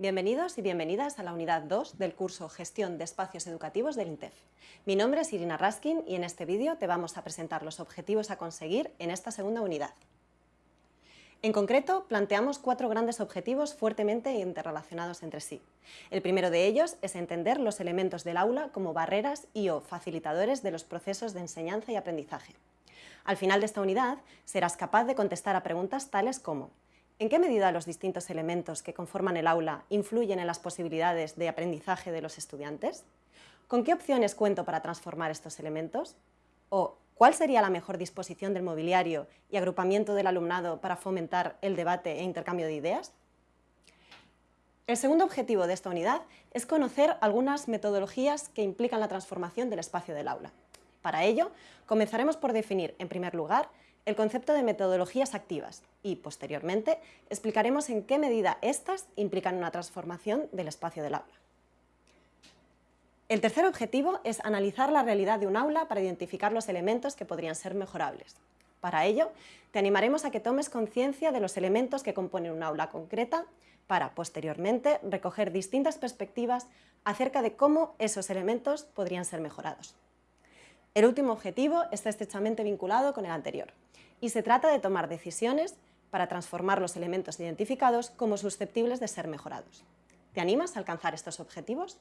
Bienvenidos y bienvenidas a la unidad 2 del curso Gestión de Espacios Educativos del INTEF. Mi nombre es Irina Raskin y en este vídeo te vamos a presentar los objetivos a conseguir en esta segunda unidad. En concreto, planteamos cuatro grandes objetivos fuertemente interrelacionados entre sí. El primero de ellos es entender los elementos del aula como barreras y o facilitadores de los procesos de enseñanza y aprendizaje. Al final de esta unidad, serás capaz de contestar a preguntas tales como ¿En qué medida los distintos elementos que conforman el aula influyen en las posibilidades de aprendizaje de los estudiantes? ¿Con qué opciones cuento para transformar estos elementos? ¿O cuál sería la mejor disposición del mobiliario y agrupamiento del alumnado para fomentar el debate e intercambio de ideas? El segundo objetivo de esta unidad es conocer algunas metodologías que implican la transformación del espacio del aula. Para ello, comenzaremos por definir, en primer lugar, el concepto de metodologías activas y, posteriormente, explicaremos en qué medida éstas implican una transformación del espacio del aula. El tercer objetivo es analizar la realidad de un aula para identificar los elementos que podrían ser mejorables. Para ello, te animaremos a que tomes conciencia de los elementos que componen un aula concreta para, posteriormente, recoger distintas perspectivas acerca de cómo esos elementos podrían ser mejorados. El último objetivo está estrechamente vinculado con el anterior y se trata de tomar decisiones para transformar los elementos identificados como susceptibles de ser mejorados. ¿Te animas a alcanzar estos objetivos?